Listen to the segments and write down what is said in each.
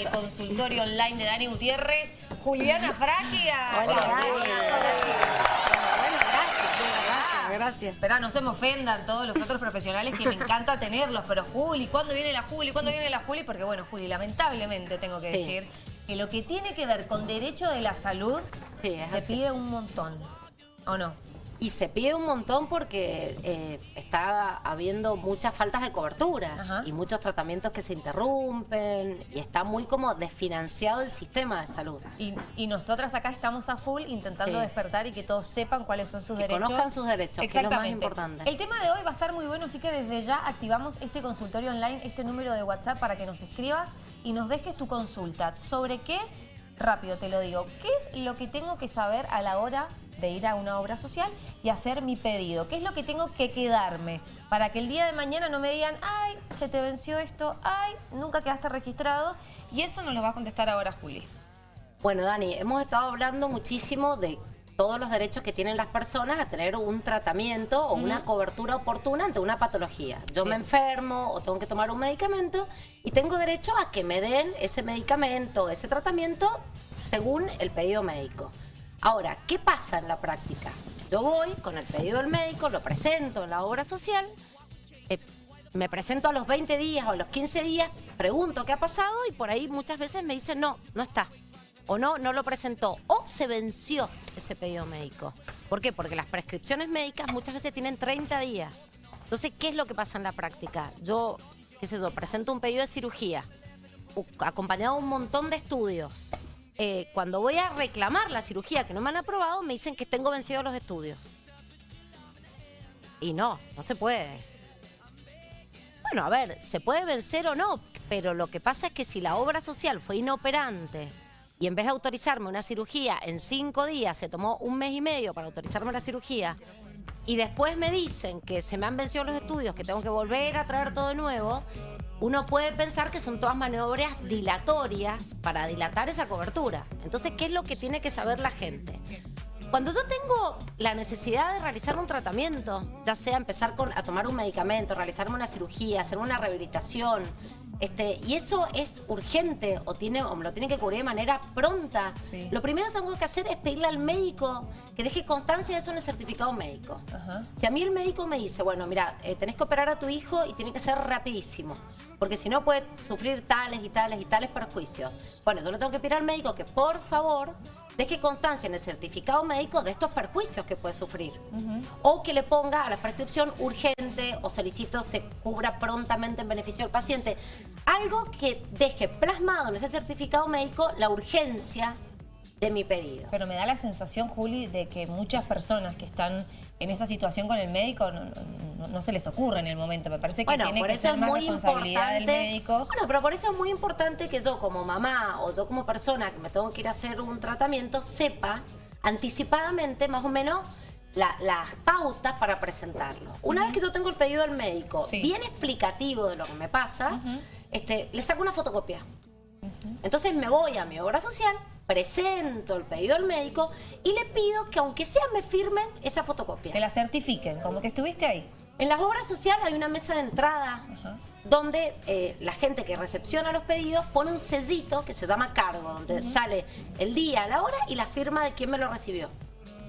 El consultorio online de Dani Gutiérrez, Juliana Fragia. Hola, Dani. Bueno, gracias, gracias. Espera, no se me ofendan todos los otros profesionales que me encanta tenerlos, pero Juli, ¿cuándo viene la Juli? ¿Cuándo viene la Juli? Porque bueno, Juli, lamentablemente tengo que Sí. decir que lo que tiene que ver con derecho de la salud Sí, se así. pide un montón, ¿o no? Y se pide un montón porque eh, está habiendo muchas faltas de cobertura Ajá. y muchos tratamientos que se interrumpen y está muy como desfinanciado el sistema de salud. Y, y nosotras acá estamos a full intentando Sí. despertar y que todos sepan cuáles son sus Que derechos. conozcan sus derechos, que es lo más importante. El tema de hoy va a estar muy bueno, así que desde ya activamos este consultorio online, este número de WhatsApp para que nos escribas y nos dejes tu consulta. ¿Sobre qué? Rápido te lo digo. ¿Qué es lo que tengo que saber a la hora de ir a una obra social y hacer mi pedido? ¿Qué es lo que tengo que quedarme? Para que el día de mañana no me digan, ay, se te venció esto, ay, nunca quedaste registrado. Y eso nos lo va a contestar ahora Juli. Bueno, Dani, hemos estado hablando muchísimo de todos los derechos que tienen las personas a tener un tratamiento o una cobertura oportuna ante una patología. Yo me enfermo o tengo que tomar un medicamento y tengo derecho a que me den ese medicamento, ese tratamiento, según el pedido médico. Ahora, ¿qué pasa en la práctica? Yo voy con el pedido del médico, lo presento en la obra social, eh, me presento a los 20 días o a los 15 días, pregunto qué ha pasado y por ahí muchas veces me dicen no, no está. O no, no lo presentó. O se venció ese pedido médico. ¿Por qué? Porque las prescripciones médicas muchas veces tienen 30 días. Entonces, ¿qué es lo que pasa en la práctica? Yo, qué sé yo, presento un pedido de cirugía, acompañado de un montón de estudios. Eh, cuando voy a reclamar la cirugía que no me han aprobado, me dicen que tengo vencidos los estudios. Y no, no se puede. Bueno, a ver, se puede vencer o no, pero lo que pasa es que si la obra social fue inoperante y en vez de autorizarme una cirugía en cinco días, se tomó un mes y medio para autorizarme la cirugía, y después me dicen que se me han vencido los estudios, que tengo que volver a traer todo de nuevo, uno puede pensar que son todas maniobras dilatorias para dilatar esa cobertura. Entonces, ¿qué es lo que tiene que saber la gente? Cuando yo tengo la necesidad de realizar un tratamiento, ya sea empezar con, a tomar un medicamento, realizarme una cirugía, hacer una rehabilitación, este, y eso es urgente o, tiene, o me lo tiene que cubrir de manera pronta, Sí. lo primero que tengo que hacer es pedirle al médico que deje constancia de eso en el certificado médico. Ajá. Si a mí el médico me dice, bueno, mira, eh, tenés que operar a tu hijo y tiene que ser rapidísimo, porque si no puede sufrir tales y tales y tales perjuicios. Bueno, yo le tengo que pedir al médico que por favor deje constancia en el certificado médico de estos perjuicios que puede sufrir. O que le ponga a la prescripción urgente o solicito se cubra prontamente en beneficio del paciente. Algo que deje plasmado en ese certificado médico la urgencia de mi pedido. Pero me da la sensación, Juli, de que muchas personas que están en esa situación con el médico no, no- no se les ocurre en el momento. Me parece que Bueno, tiene por que eso ser es más muy responsabilidad importante. del médico. Bueno, pero por eso es muy importante que yo como mamá o yo como persona que me tengo que ir a hacer un tratamiento sepa anticipadamente más o menos la- las pautas para presentarlo. Una vez que yo tengo el pedido del médico, Sí. bien explicativo de lo que me pasa, este, le saco una fotocopia. Entonces me voy a mi obra social, presento el pedido al médico y le pido que aunque sea me firmen esa fotocopia. Que la certifiquen, como que estuviste ahí. En las obras sociales hay una mesa de entrada donde eh, la gente que recepciona los pedidos pone un sellito que se llama cargo, donde sale el día, la hora y la firma de quién me lo recibió.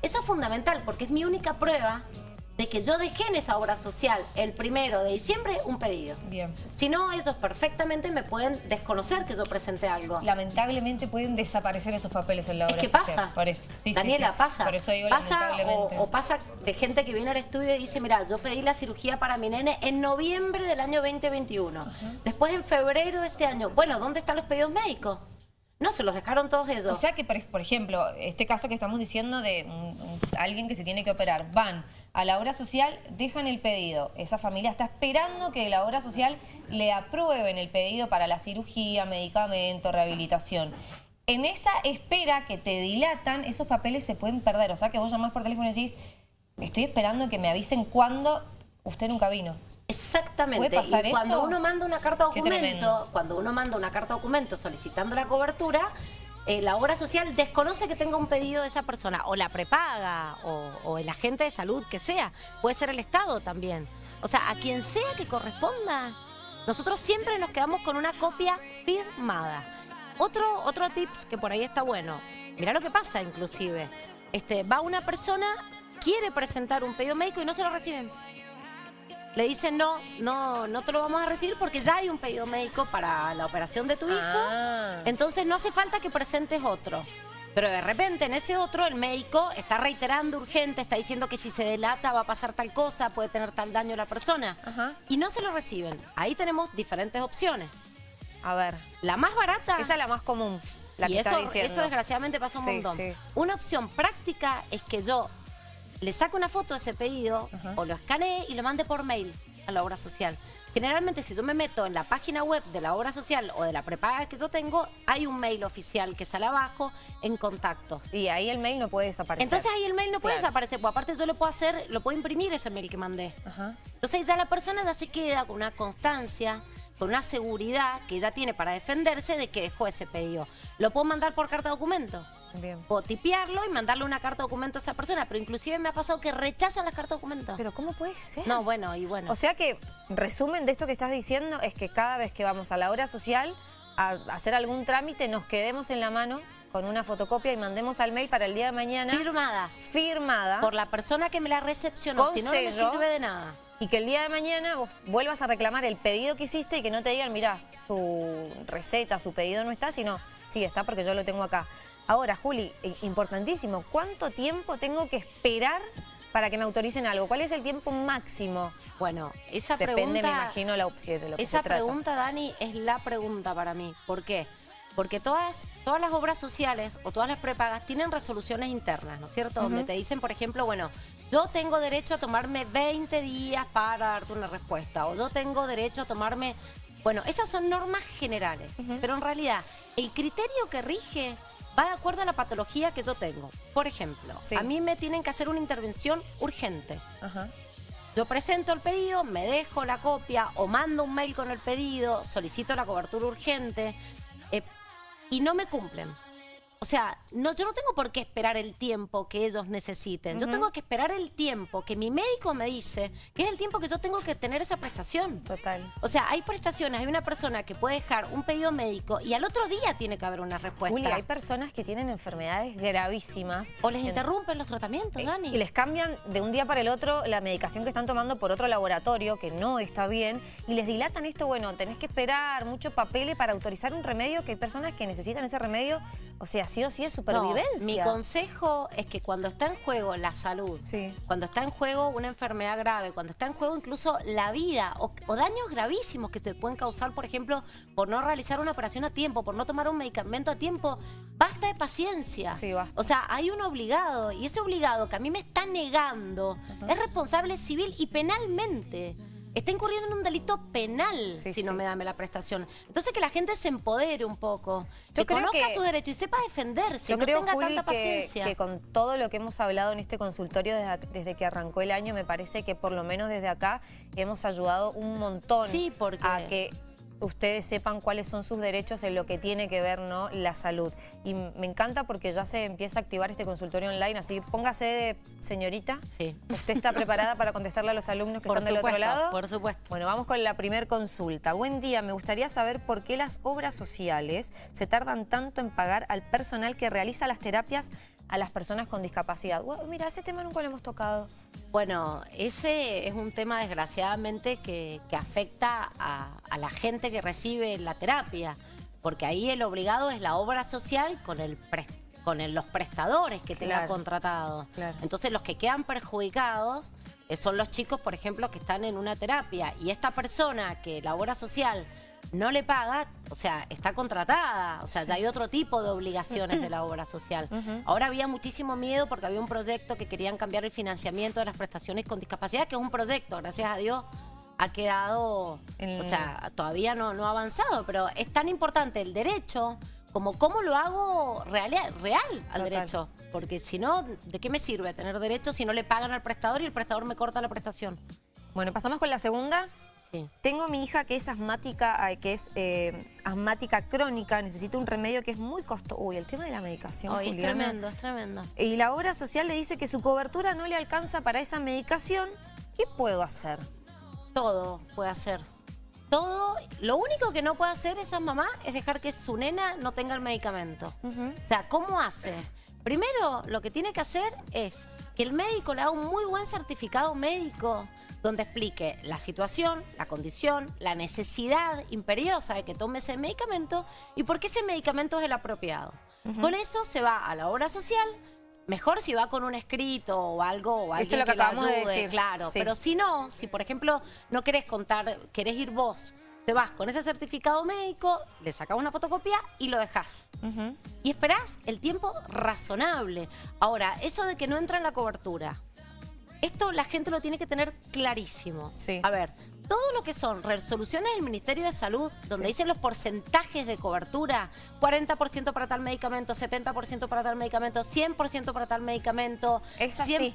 Eso es fundamental porque es mi única prueba de que yo dejé en esa obra social el primero de diciembre un pedido. Bien. Si no, ellos perfectamente me pueden desconocer que yo presenté algo. Lamentablemente pueden desaparecer esos papeles en la Es obra que social. pasa. Por eso. Sí, Daniela, sí. pasa. Por eso digo pasa lamentablemente. o, o pasa de gente que viene al estudio y dice, mira, yo pedí la cirugía para mi nene en noviembre del año 2021. Después en febrero de este año. Bueno, ¿dónde están los pedidos médicos? No, se los dejaron todos ellos. O sea que, por, ejemplo, este caso que estamos diciendo de alguien que se tiene que operar, van a la obra social, dejan el pedido. Esa familia está esperando que la obra social le aprueben el pedido para la cirugía, medicamento, rehabilitación. En esa espera que te dilatan, esos papeles se pueden perder. O sea que vos llamás por teléfono y decís, estoy esperando que me avisen cuándo usted nunca vino. Exactamente. ¿Puede pasar y cuando eso? uno manda una carta documento, cuando uno manda una carta documento solicitando la cobertura, eh, la obra social desconoce que tenga un pedido de esa persona, o la prepaga, o, o el agente de salud que sea, puede ser el Estado también. O sea, a quien sea que corresponda, nosotros siempre nos quedamos con una copia firmada. Otro, otro tips que por ahí está bueno. Mirá lo que pasa inclusive. Este, va una persona, quiere presentar un pedido médico y no se lo reciben. Le dicen no, no, no te lo vamos a recibir porque ya hay un pedido médico para la operación de tu hijo. Ah. Entonces no hace falta que presentes otro. Pero de repente en ese otro el médico está reiterando urgente, está diciendo que si se delata va a pasar tal cosa, puede tener tal daño la persona. Ajá. Y no se lo reciben. Ahí tenemos diferentes opciones. A ver, La más barata... esa es la más común, la y que eso, está diciendo. eso desgraciadamente pasa un Sí, montón. sí. Una opción práctica es que yo le saque una foto de ese pedido Ajá. o lo escanee y lo mande por mail a la obra social. Generalmente si yo me meto en la página web de la obra social o de la prepaga que yo tengo, hay un mail oficial que sale abajo en contacto. Y ahí el mail no puede desaparecer. Entonces ahí el mail no puede Claro. desaparecer, pues aparte yo lo puedo hacer, lo puedo imprimir ese mail que mandé. Ajá. Entonces ya la persona ya se queda con una constancia, con una seguridad que ya tiene para defenderse de que dejó ese pedido. Lo puedo mandar por carta documento. Bien. Puedo tipearlo y mandarle una carta documento a esa persona, pero inclusive me ha pasado que rechazan las cartas documento. Pero ¿cómo puede ser? No, bueno, y bueno. O sea que, resumen de esto que estás diciendo, es que cada vez que vamos a la hora social a hacer algún trámite, nos quedemos en la mano con una fotocopia y mandemos al mail para el día de mañana firmada firmada por la persona que me la recepcionó, Con si no, no me sirve de nada. y que el día de mañana vos vuelvas a reclamar el pedido que hiciste y que no te digan, mira, su receta, su pedido no está, sino, sí, está porque yo lo tengo acá. Ahora, Juli, importantísimo, ¿cuánto tiempo tengo que esperar para que me autoricen algo? ¿Cuál es el tiempo máximo? Bueno, esa Depende, pregunta... me imagino, la opción de lo que Esa se trata. pregunta, Dani, es la pregunta para mí. ¿Por qué? Porque todas, todas las obras sociales o todas las prepagas tienen resoluciones internas, ¿no es cierto? Donde te dicen, por ejemplo, bueno, yo tengo derecho a tomarme 20 días para darte una respuesta. O yo tengo derecho a tomarme... Bueno, esas son normas generales. Pero en realidad, el criterio que rige va de acuerdo a la patología que yo tengo. Por ejemplo, Sí. a mí me tienen que hacer una intervención urgente. Ajá. Yo presento el pedido, me dejo la copia o mando un mail con el pedido, solicito la cobertura urgente eh, y no me cumplen. O sea, no, yo no tengo por qué esperar el tiempo que ellos necesiten. Yo tengo que esperar el tiempo que mi médico me dice, que es el tiempo que yo tengo que tener esa prestación. Total. O sea, hay prestaciones, hay una persona que puede dejar un pedido médico y al otro día tiene que haber una respuesta. Hay personas que tienen enfermedades gravísimas. o les en- interrumpen los tratamientos, Dani. Y les cambian de un día para el otro la medicación que están tomando por otro laboratorio que no está bien y les dilatan esto, bueno, tenés que esperar mucho papel para autorizar un remedio que hay personas que necesitan ese remedio, o sea, sí o sí es No, supervivencia. mi consejo es que cuando está en juego la salud, Sí. cuando está en juego una enfermedad grave, cuando está en juego incluso la vida o, o daños gravísimos que se pueden causar, por ejemplo, por no realizar una operación a tiempo, por no tomar un medicamento a tiempo, basta de paciencia. Sí, basta. O sea, hay un obligado y ese obligado que a mí me está negando es responsable civil y penalmente. Está incurriendo en un delito penal Sí, si no me dame la prestación. Entonces que la gente se empodere un poco, Yo que creo conozca que- sus derechos y sepa defenderse, Yo no creo, tenga Juli, tanta que, paciencia. que con todo lo que hemos hablado en este consultorio desde que arrancó el año, me parece que por lo menos desde acá hemos ayudado un montón Sí, porque- a que ustedes sepan cuáles son sus derechos en lo que tiene que ver ¿no? la salud. Y me encanta porque ya se empieza a activar este consultorio online, así que póngase de señorita. Sí. ¿Usted está preparada para contestarle a los alumnos que Por están del otro lado? por supuesto. Bueno, vamos con la primer consulta. Buen día, me gustaría saber por qué las obras sociales se tardan tanto en pagar al personal que realiza las terapias a las personas con discapacidad. Mira, ese tema nunca lo hemos tocado. Bueno, ese es un tema desgraciadamente que, que afecta a, a la gente que recibe la terapia, porque ahí el obligado es la obra social con el con el- los prestadores que tenga Claro. contratado. Claro. Entonces los que quedan perjudicados eh, son los chicos, por ejemplo, que están en una terapia y esta persona que la obra social no le paga, o sea, está contratada, o sea, ya hay otro tipo de obligaciones de la obra social. Ahora había muchísimo miedo porque había un proyecto que querían cambiar el financiamiento de las prestaciones con discapacidad, que es un proyecto, gracias a Dios ha quedado, o sea, todavía no, no ha avanzado, pero es tan importante el derecho como cómo lo hago real, real al Total. derecho. Porque si no, ¿de qué me sirve tener derecho si no le pagan al prestador y el prestador me corta la prestación? Bueno, pasamos con la segunda. Sí. Tengo mi hija que es asmática, que es eh, asmática crónica, necesita un remedio que es muy costoso. Uy, el tema de la medicación, es tremendo, es tremendo. Y la obra social le dice que su cobertura no le alcanza para esa medicación. ¿Qué puedo hacer? Todo puede hacer. todo, lo único que no puede hacer esa mamá es dejar que su nena no tenga el medicamento. O sea, ¿cómo hace? Primero, lo que tiene que hacer es que el médico le haga un muy buen certificado médico donde explique la situación, la condición, la necesidad imperiosa de que tome ese medicamento y por qué ese medicamento es el apropiado. Con eso se va a la obra social, Mejor si va con un escrito o algo o alguien lo que, que acabamos ayude, de decir. claro. Pero si no, si por ejemplo no querés contar, querés ir vos, te vas con ese certificado médico, le sacas una fotocopia y lo dejás. Y esperás el tiempo razonable. Ahora, eso de que no entra en la cobertura, esto la gente lo tiene que tener clarísimo. Sí. A ver, todo lo que son resoluciones del Ministerio de Salud, donde dicen los porcentajes de cobertura, 40% para tal medicamento, 70% para tal medicamento, 100% para tal medicamento. Es así.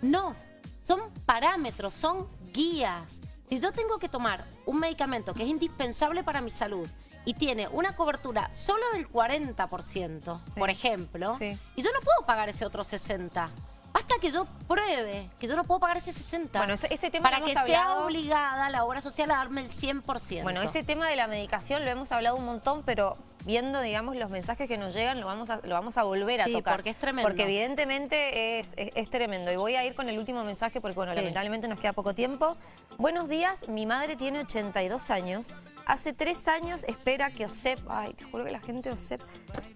No, son parámetros, son guías. Si yo tengo que tomar un medicamento que es indispensable para mi salud y tiene una cobertura solo del 40%, por ejemplo, y yo no puedo pagar ese otro 60%. Basta que yo pruebe que yo no puedo pagar ese 60. Bueno, ese, tema Para que sea obligada la obra social a darme el 100%. Bueno, ese tema de la medicación lo hemos hablado un montón, pero viendo, digamos, los mensajes que nos llegan, lo vamos a, lo vamos a volver a sí, tocar. porque es tremendo. Porque evidentemente es, es, tremendo. Y voy a ir con el último mensaje porque, bueno, lamentablemente nos queda poco tiempo. Buenos días, mi madre tiene 82 años. Hace tres años espera que OSEP, ay, te juro que la gente de OSEP,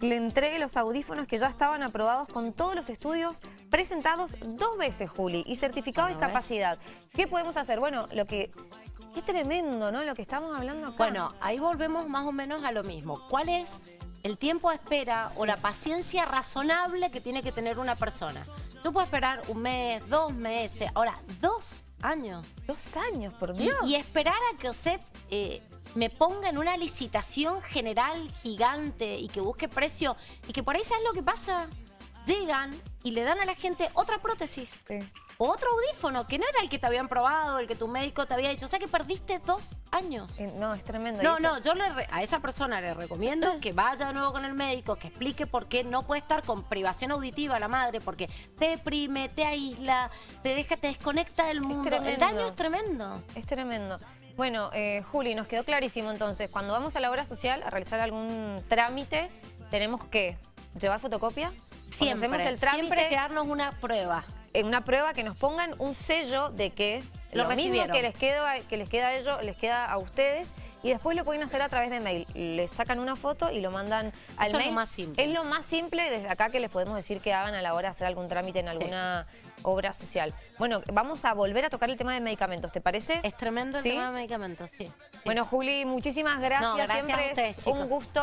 le entregue los audífonos que ya estaban aprobados con todos los estudios presentados dos veces, Juli, y certificado de discapacidad. ¿Qué podemos hacer? Bueno, lo que Qué tremendo, ¿no? Lo que estamos hablando acá. Bueno, ahí volvemos más o menos a lo mismo. ¿Cuál es el tiempo de espera o la paciencia razonable que tiene que tener una persona? Yo puedo esperar un mes, dos meses, ahora, dos años. Dos años, por Dios. Y, esperar a que OSEP eh, me ponga en una licitación general gigante y que busque precio y que por ahí, ¿sabes lo que pasa? Llegan y le dan a la gente otra prótesis. Sí otro audífono que no era el que te habían probado, el que tu médico te había dicho. O sea que perdiste dos años. Eh, no, es tremendo. No, no, yo a esa persona le recomiendo que vaya de nuevo con el médico, que explique por qué no puede estar con privación auditiva la madre, porque te deprime, te aísla, te deja, te desconecta del mundo. el daño es tremendo. Es tremendo. Bueno, eh, Juli, nos quedó clarísimo entonces, cuando vamos a la obra social a realizar algún trámite, tenemos que llevar fotocopia. Siempre, hacemos el trámite, siempre quedarnos una prueba en una prueba que nos pongan un sello de que lo, mismo que les, queda, que les queda a ellos, les queda a ustedes y después lo pueden hacer a través de mail. Les sacan una foto y lo mandan al mail. Es lo más simple. Es lo más simple desde acá que les podemos decir que hagan a la hora de hacer algún trámite en alguna obra social. Bueno, vamos a volver a tocar el tema de medicamentos, ¿te parece? Es tremendo el tema de medicamentos, sí. Bueno, Juli, muchísimas gracias. gracias Siempre a ustedes, es un gusto.